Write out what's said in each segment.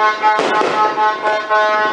Happy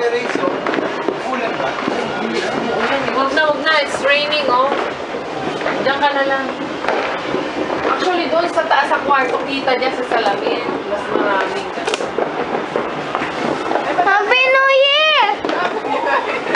Oh. Ulan ba? Huwag na, huwag na. It's raining, oh. Diyan ka na lang. Actually, doon sa taas sa kwarto, kita dyan sa salamin. Mas maraming ka. Happy New Year! Pag-aral ng public